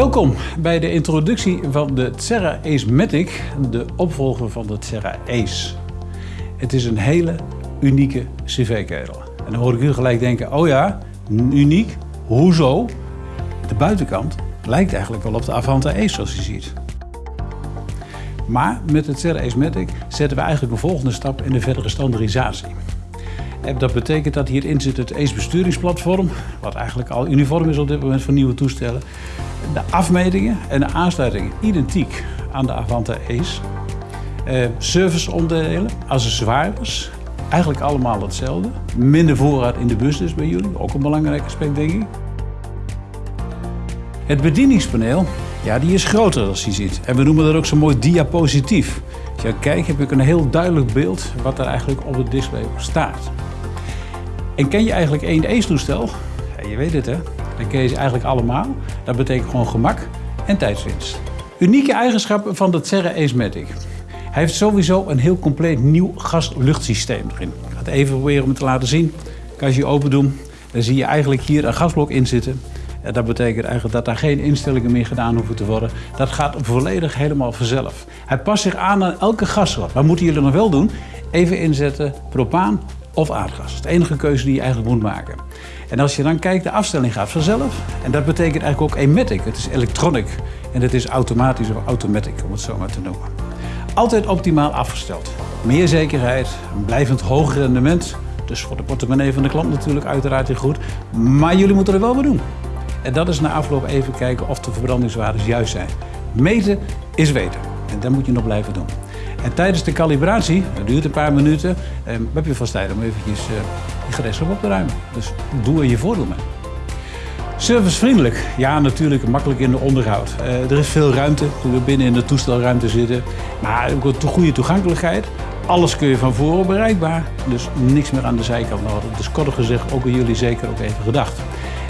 Welkom bij de introductie van de Terra Ace de opvolger van de Terra Ace. Het is een hele unieke cv-ketel. En dan hoor ik u gelijk denken, oh ja, uniek, hoezo? De buitenkant lijkt eigenlijk wel op de Avanta Ace zoals je ziet. Maar met het Terra Ace zetten we eigenlijk een volgende stap in de verdere standaardisatie. Dat betekent dat hierin zit het ACE besturingsplatform, wat eigenlijk al uniform is op dit moment voor nieuwe toestellen. De afmetingen en de aansluitingen identiek aan de Avanta Ace. Eh, serviceonderdelen, accessoires, eigenlijk allemaal hetzelfde. Minder voorraad in de bus dus bij jullie, ook een belangrijk aspect denk ik. Het bedieningspaneel, ja, die is groter als je ziet. En we noemen dat ook zo mooi diapositief. Als je kijkt heb ik een heel duidelijk beeld wat er eigenlijk op het display staat. En ken je eigenlijk één ACE-toestel? Ja, je weet het hè, dan ken je ze eigenlijk allemaal. Dat betekent gewoon gemak en tijdswinst. Unieke eigenschappen van de Terra Ace Matic. Hij heeft sowieso een heel compleet nieuw gas-luchtsysteem erin. Ik ga het even proberen om het te laten zien. Als je open doen, dan zie je eigenlijk hier een gasblok in zitten. Dat betekent eigenlijk dat daar geen instellingen meer gedaan hoeven te worden. Dat gaat volledig helemaal vanzelf. Hij past zich aan aan elke gassoort. Wat moeten jullie nog wel doen? Even inzetten propaan of aardgas. De enige keuze die je eigenlijk moet maken. En als je dan kijkt, de afstelling gaat vanzelf. En dat betekent eigenlijk ook Ematic. Het is electronic en het is automatisch of automatic, om het zo maar te noemen. Altijd optimaal afgesteld. Meer zekerheid, een blijvend hoger rendement. Dus voor de portemonnee van de klant natuurlijk uiteraard heel goed. Maar jullie moeten er wel wat doen. En dat is na afloop even kijken of de verbrandingswaardes juist zijn. Meten is weten. En dat moet je nog blijven doen. En tijdens de calibratie, dat duurt een paar minuten, eh, heb je vast tijd om eventjes eh, je gereedschap op te ruimen. Dus doe er je voordeel mee. Servicevriendelijk, ja natuurlijk makkelijk in de onderhoud. Uh, er is veel ruimte toen we binnen in de toestelruimte zitten. Maar ook een goede toegankelijkheid. Alles kun je van voren bereikbaar, dus niks meer aan de zijkant nodig. Dus korter gezegd, ook aan jullie zeker ook even gedacht.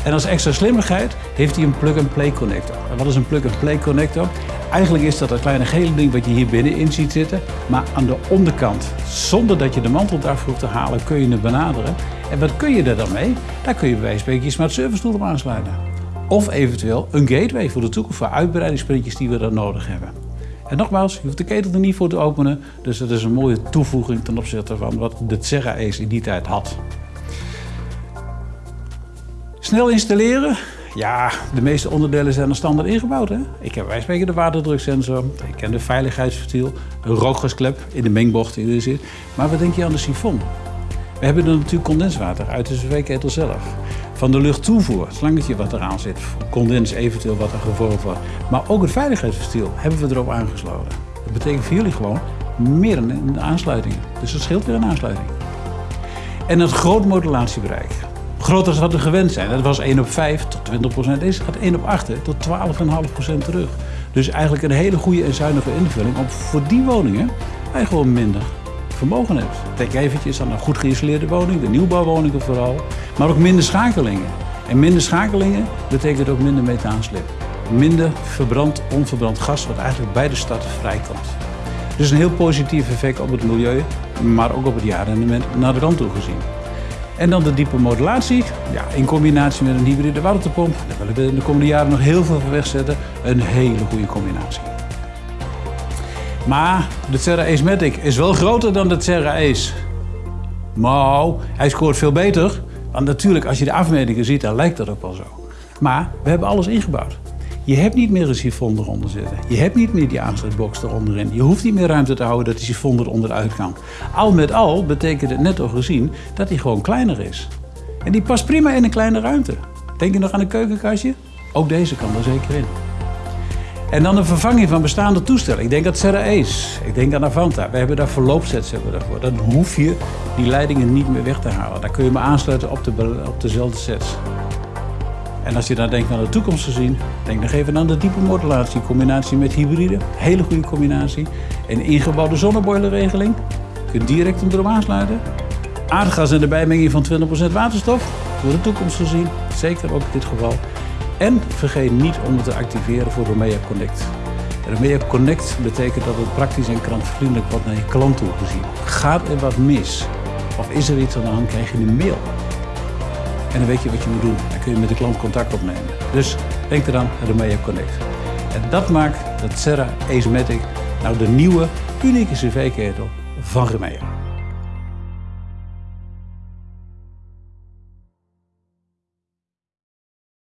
En als extra slimmigheid heeft hij een plug-and-play connector. En wat is een plug-and-play connector? Eigenlijk is dat dat kleine gele ding wat je hier binnenin ziet zitten. Maar aan de onderkant, zonder dat je de mantel daarvoor hoeft te halen, kun je het benaderen. En wat kun je er dan mee? Daar kun je bij wijze van je smart service tool op aansluiten. Of eventueel een gateway voor de toekomst, voor uitbreidingssprintjes die we dan nodig hebben. En nogmaals, je hoeft de ketel er niet voor te openen. Dus dat is een mooie toevoeging ten opzichte van wat de Terra Ace in die tijd had. Snel installeren. Ja, de meeste onderdelen zijn er standaard ingebouwd. Hè? Ik heb wij spreken de waterdruksensor, ik ken de veiligheidsventiel, een rookgasklep in de mengbocht die er zit. Maar wat denk je aan de sifon? We hebben er natuurlijk condenswater uit de cv-ketel zelf. Van de luchttoevoer, het slangetje wat eraan zit, condens eventueel wat er gevormd wordt. Maar ook het veiligheidsventiel hebben we erop aangesloten. Dat betekent voor jullie gewoon meer een aansluiting. Dus dat scheelt weer een aansluiting. En het groot modulatiebereik groter dan we gewend zijn. Dat was 1 op 5 tot 20 procent. Deze gaat 1 op 8 tot 12,5 procent terug. Dus eigenlijk een hele goede en zuinige invulling om voor die woningen hij gewoon minder vermogen hebt. Denk eventjes aan een goed geïsoleerde woning, de nieuwbouwwoningen vooral, maar ook minder schakelingen. En minder schakelingen betekent ook minder methaanslip. Minder verbrand, onverbrand gas wat eigenlijk bij de stad vrijkomt. Dus een heel positief effect op het milieu, maar ook op het jaarrendement naar de rand toe gezien. En dan de diepe modulatie, ja, in combinatie met een hybride waterpomp. Daar willen we in de komende jaren nog heel veel van wegzetten. Een hele goede combinatie. Maar de Terra Ace Matic is wel groter dan de Terra Ace. Nou, hij scoort veel beter. Want natuurlijk, als je de afmetingen ziet, dan lijkt dat ook wel zo. Maar we hebben alles ingebouwd. Je hebt niet meer een sifon eronder zitten. Je hebt niet meer die aansluitbox eronderin. Je hoeft niet meer ruimte te houden dat die sifon er onderuit kan. Al met al betekent het net al gezien dat hij gewoon kleiner is. En die past prima in een kleine ruimte. Denk je nog aan een keukenkastje? Ook deze kan er zeker in. En dan een vervanging van bestaande toestellen. Ik denk aan Serra Ace. Ik denk aan Avanta. We hebben daar verloopsets hebben daarvoor. Dan hoef je die leidingen niet meer weg te halen. Daar kun je me aansluiten op, de, op dezelfde sets. En als je dan denkt aan de toekomst gezien, denk nog even aan de diepe modulatie. Combinatie met hybride, hele goede combinatie. En ingebouwde zonneboilerregeling. Je kunt direct hem erop aansluiten. Aardgas en de bijmenging van 20% waterstof. Voor de toekomst gezien, zeker ook in dit geval. En vergeet niet om het te activeren voor Romea Connect. Romea Connect betekent dat het praktisch en klantvriendelijk wordt naar je klant toe gezien. Gaat er wat mis? Of is er iets aan de hand, krijg je een mail. En dan weet je wat je moet doen. Dan kun je met de klant contact opnemen. Dus denk eraan Remea Connect. En dat maakt dat Serra Acematic nou de nieuwe, unieke cv-ketel van Remea.